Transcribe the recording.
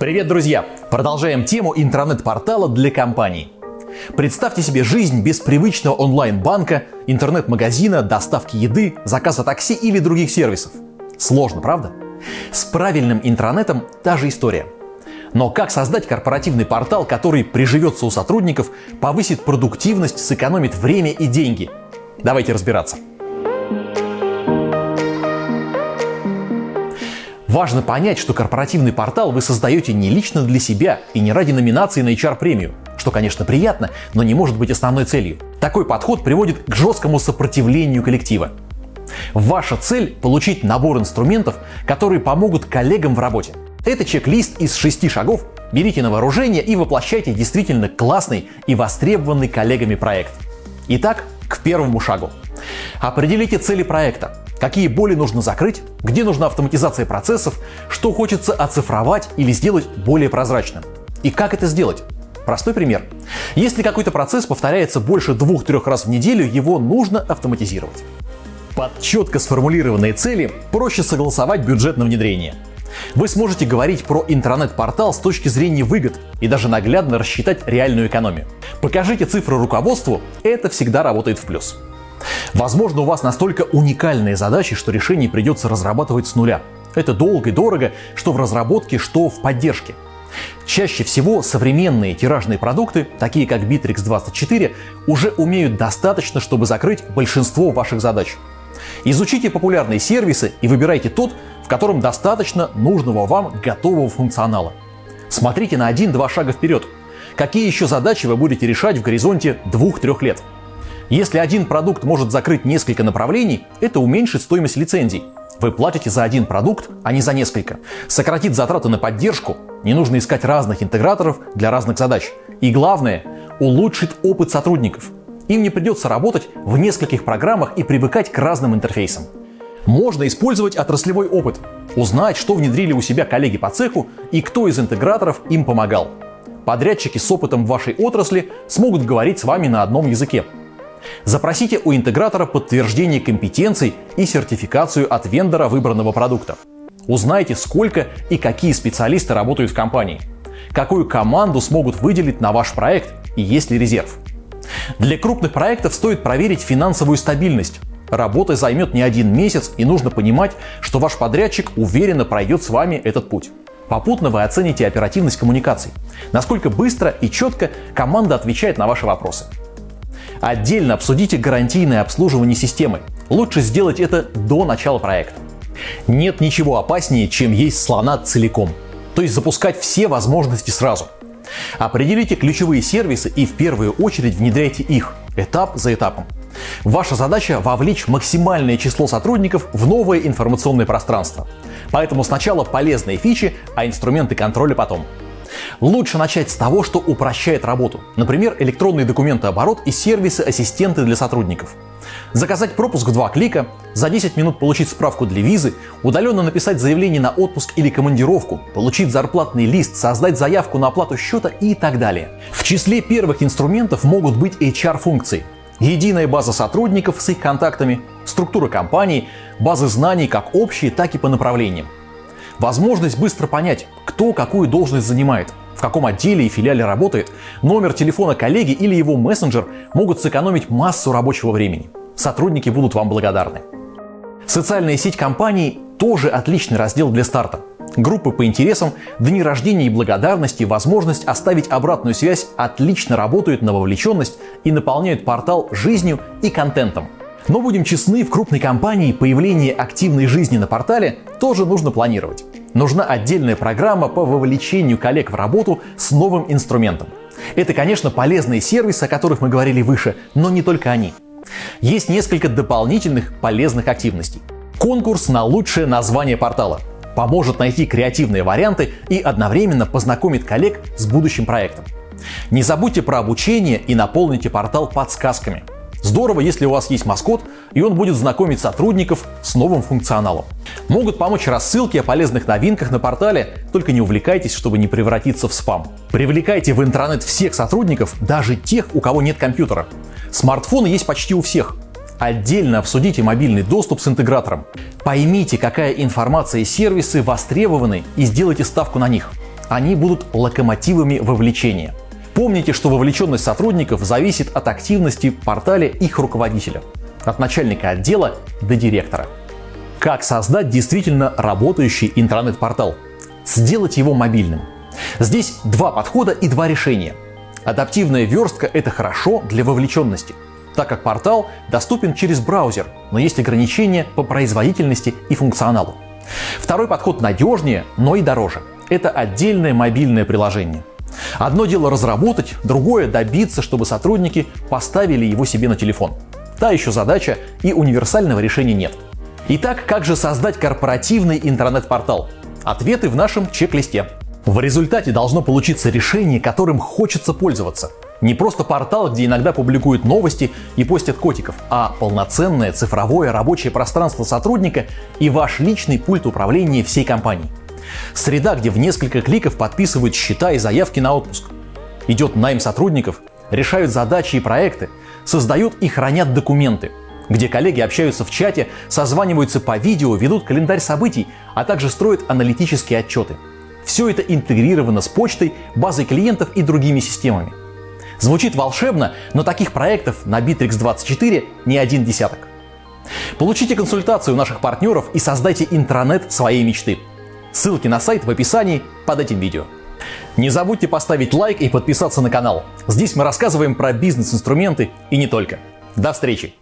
Привет, друзья! Продолжаем тему интернет-портала для компаний. Представьте себе жизнь без привычного онлайн-банка, интернет-магазина, доставки еды, заказа такси или других сервисов. Сложно, правда? С правильным интернетом та же история. Но как создать корпоративный портал, который приживется у сотрудников, повысит продуктивность, сэкономит время и деньги? Давайте разбираться. Важно понять, что корпоративный портал вы создаете не лично для себя и не ради номинации на HR-премию, что, конечно, приятно, но не может быть основной целью. Такой подход приводит к жесткому сопротивлению коллектива. Ваша цель – получить набор инструментов, которые помогут коллегам в работе. Это чек-лист из шести шагов, берите на вооружение и воплощайте действительно классный и востребованный коллегами проект. Итак, к первому шагу. Определите цели проекта. Какие боли нужно закрыть, где нужна автоматизация процессов, что хочется оцифровать или сделать более прозрачным. И как это сделать? Простой пример. Если какой-то процесс повторяется больше двух-трех раз в неделю, его нужно автоматизировать. Под четко сформулированные цели проще согласовать бюджет на внедрение. Вы сможете говорить про интернет-портал с точки зрения выгод и даже наглядно рассчитать реальную экономию. Покажите цифры руководству, это всегда работает в плюс. Возможно, у вас настолько уникальные задачи, что решение придется разрабатывать с нуля. Это долго и дорого, что в разработке, что в поддержке. Чаще всего современные тиражные продукты, такие как Bittrex 24, уже умеют достаточно, чтобы закрыть большинство ваших задач. Изучите популярные сервисы и выбирайте тот, в котором достаточно нужного вам готового функционала. Смотрите на один-два шага вперед. Какие еще задачи вы будете решать в горизонте 2-3 лет? Если один продукт может закрыть несколько направлений, это уменьшит стоимость лицензий. Вы платите за один продукт, а не за несколько. Сократит затраты на поддержку, не нужно искать разных интеграторов для разных задач. И главное, улучшит опыт сотрудников. Им не придется работать в нескольких программах и привыкать к разным интерфейсам. Можно использовать отраслевой опыт, узнать, что внедрили у себя коллеги по цеху и кто из интеграторов им помогал. Подрядчики с опытом в вашей отрасли смогут говорить с вами на одном языке. Запросите у интегратора подтверждение компетенций и сертификацию от вендора выбранного продукта. Узнайте, сколько и какие специалисты работают в компании. Какую команду смогут выделить на ваш проект и есть ли резерв. Для крупных проектов стоит проверить финансовую стабильность. Работа займет не один месяц и нужно понимать, что ваш подрядчик уверенно пройдет с вами этот путь. Попутно вы оцените оперативность коммуникаций, насколько быстро и четко команда отвечает на ваши вопросы. Отдельно обсудите гарантийное обслуживание системы. Лучше сделать это до начала проекта. Нет ничего опаснее, чем есть слона целиком, то есть запускать все возможности сразу. Определите ключевые сервисы и в первую очередь внедряйте их, этап за этапом. Ваша задача – вовлечь максимальное число сотрудников в новое информационное пространство. Поэтому сначала полезные фичи, а инструменты контроля потом. Лучше начать с того, что упрощает работу. Например, электронный документооборот и сервисы-ассистенты для сотрудников. Заказать пропуск в два клика, за 10 минут получить справку для визы, удаленно написать заявление на отпуск или командировку, получить зарплатный лист, создать заявку на оплату счета и так далее. В числе первых инструментов могут быть HR-функции. Единая база сотрудников с их контактами, структура компании, базы знаний как общие, так и по направлениям. Возможность быстро понять, кто какую должность занимает, в каком отделе и филиале работает, номер телефона коллеги или его мессенджер могут сэкономить массу рабочего времени. Сотрудники будут вам благодарны. Социальная сеть компании тоже отличный раздел для старта. Группы по интересам, дни рождения и благодарности, возможность оставить обратную связь отлично работают на вовлеченность и наполняют портал жизнью и контентом. Но будем честны, в крупной компании появление активной жизни на портале тоже нужно планировать. Нужна отдельная программа по вовлечению коллег в работу с новым инструментом. Это, конечно, полезные сервисы, о которых мы говорили выше, но не только они. Есть несколько дополнительных полезных активностей. Конкурс на лучшее название портала поможет найти креативные варианты и одновременно познакомит коллег с будущим проектом. Не забудьте про обучение и наполните портал подсказками. Здорово, если у вас есть маскот, и он будет знакомить сотрудников с новым функционалом. Могут помочь рассылки о полезных новинках на портале, только не увлекайтесь, чтобы не превратиться в спам. Привлекайте в интернет всех сотрудников, даже тех, у кого нет компьютера. Смартфоны есть почти у всех. Отдельно обсудите мобильный доступ с интегратором. Поймите, какая информация и сервисы востребованы и сделайте ставку на них. Они будут локомотивами вовлечения. Помните, что вовлеченность сотрудников зависит от активности в портале их руководителя, от начальника отдела до директора. Как создать действительно работающий интернет-портал? Сделать его мобильным. Здесь два подхода и два решения. Адаптивная верстка – это хорошо для вовлеченности, так как портал доступен через браузер, но есть ограничения по производительности и функционалу. Второй подход надежнее, но и дороже. Это отдельное мобильное приложение. Одно дело разработать, другое добиться, чтобы сотрудники поставили его себе на телефон. Та еще задача и универсального решения нет. Итак, как же создать корпоративный интернет-портал? Ответы в нашем чек-листе. В результате должно получиться решение, которым хочется пользоваться. Не просто портал, где иногда публикуют новости и постят котиков, а полноценное цифровое рабочее пространство сотрудника и ваш личный пульт управления всей компанией. Среда, где в несколько кликов подписывают счета и заявки на отпуск. Идет найм сотрудников, решают задачи и проекты, создают и хранят документы, где коллеги общаются в чате, созваниваются по видео, ведут календарь событий, а также строят аналитические отчеты. Все это интегрировано с почтой, базой клиентов и другими системами. Звучит волшебно, но таких проектов на Bittrex24 не один десяток. Получите консультацию наших партнеров и создайте интранет своей мечты. Ссылки на сайт в описании под этим видео. Не забудьте поставить лайк и подписаться на канал. Здесь мы рассказываем про бизнес-инструменты и не только. До встречи!